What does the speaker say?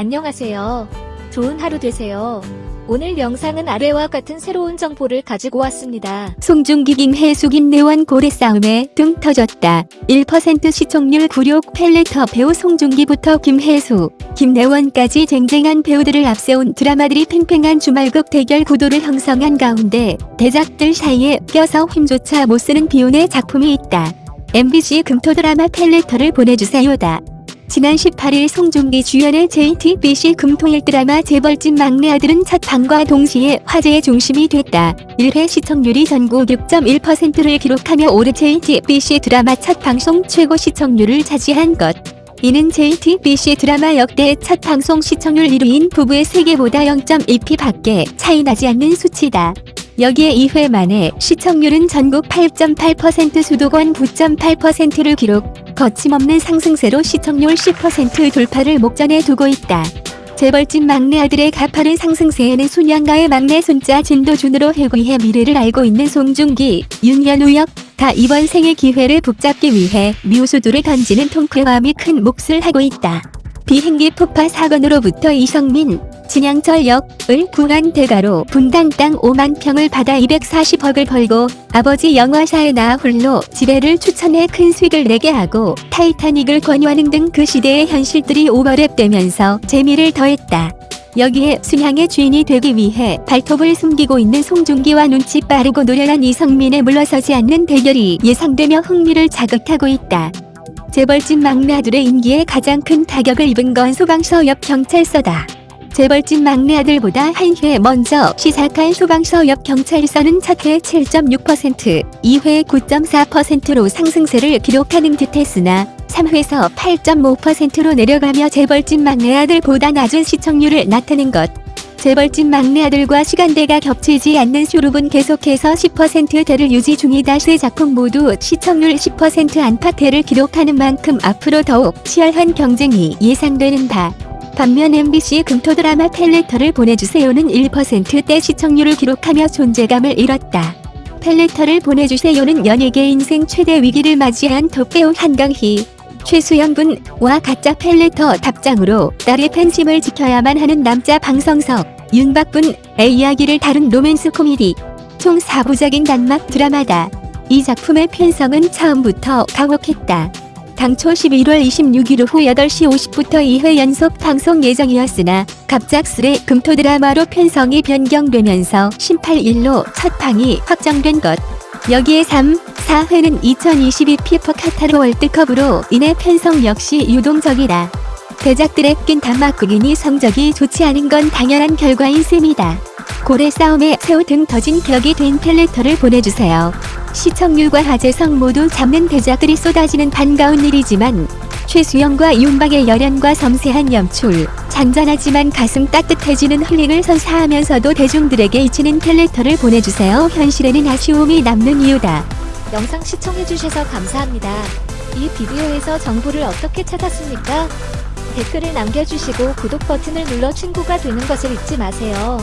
안녕하세요. 좋은 하루 되세요. 오늘 영상은 아래와 같은 새로운 정보를 가지고 왔습니다. 송중기 김혜수 김내원 고래 싸움에 등 터졌다. 1% 시청률 굴욕 펠레터 배우 송중기부터 김혜수, 김내원까지 쟁쟁한 배우들을 앞세운 드라마들이 팽팽한 주말극 대결 구도를 형성한 가운데 대작들 사이에 껴서 힘조차 못쓰는 비운의 작품이 있다. MBC 금토 드라마 펠레터를 보내주세요다. 지난 18일 송중기 주연의 JTBC 금토일 드라마 재벌집 막내 아들은 첫 방과 동시에 화제의 중심이 됐다. 1회 시청률이 전국 6.1%를 기록하며 올해 JTBC 드라마 첫 방송 최고 시청률을 차지한 것. 이는 JTBC 드라마 역대 첫 방송 시청률 1위인 부부의 세계보다 0.2p 밖에 차이 나지 않는 수치다. 여기에 2회 만에 시청률은 전국 8.8% 수도권 9.8%를 기록, 거침없는 상승세로 시청률 10% 돌파를 목전에 두고 있다. 재벌집 막내 아들의 가파른 상승세에는 순양가의 막내 손자 진도준으로 회귀해 미래를 알고 있는 송중기, 윤현우 역, 다 이번 생의 기회를 붙잡기 위해 묘수도를 던지는 통쾌함이 큰 몫을 하고 있다. 비행기 폭파 사건으로부터 이성민, 진양철 역을 구한 대가로 분당 땅 5만 평을 받아 240억을 벌고 아버지 영화사에 나 홀로 지배를 추천해 큰 수익을 내게 하고 타이타닉을 권유하는 등 그 시대의 현실들이 오버랩되면서 재미를 더했다. 여기에 순향의 주인이 되기 위해 발톱을 숨기고 있는 송중기와 눈치 빠르고 노련한 이성민의 물러서지 않는 대결이 예상되며 흥미를 자극하고 있다. 재벌집 막내 아들의 임기에 가장 큰 타격을 입은 건 소방서 옆 경찰서다. 재벌집 막내 아들보다 한 회 먼저 시작한 소방서 옆 경찰서는 첫회 7.6%, 2회 9.4%로 상승세를 기록하는 듯했으나 3회에서 8.5%로 내려가며 재벌집 막내 아들보다 낮은 시청률을 나타낸 것. 재벌집 막내 아들과 시간대가 겹치지 않는 슈룹은 계속해서 10%대를 유지 중이다. 세 작품 모두 시청률 10% 안팎대를 기록하는 만큼 앞으로 더욱 치열한 경쟁이 예상되는 바. 반면 MBC 금토 드라마 팬레터를 보내주세요는 1%대 시청률을 기록하며 존재감을 잃었다. 팬레터를 보내주세요는 연예계 인생 최대 위기를 맞이한 톱배우 한강희, 최수영 분과 가짜 팬레터 답장으로 딸의 팬심을 지켜야만 하는 남자 방정석, 윤박 분의 이야기를 다룬 로맨스 코미디, 총 4부작인 단막 드라마다. 이 작품의 편성은 처음부터 가혹했다. 당초 11월 26일 오후 8시 50부터 2회 연속 방송 예정이었으나 갑작스레 금토 드라마로 편성이 변경되면서 18일로 첫 방이 확정된 것. 여기에 3, 4회는 2022 피퍼 카타르 월드컵으로 인해 편성 역시 유동적이다. 대작들의 낀 단막극이니 성적이 좋지 않은 건 당연한 결과인 셈이다. 고래 싸움에 새우 등 터진 격이 된 펠레터를 보내주세요. 시청률과 화제성 모두 잡는 대작들이 쏟아지는 반가운 일이지만 최수영과 윤박의 열연과 섬세한 연출, 잔잔하지만 가슴 따뜻해지는 힐링을 선사하면서도 대중들에게 잊히는 펠레터를 보내주세요. 현실에는 아쉬움이 남는 이유다. 영상 시청해주셔서 감사합니다. 이 비디오에서 정보를 어떻게 찾았습니까? 댓글을 남겨주시고 구독 버튼을 눌러 친구가 되는 것을 잊지 마세요.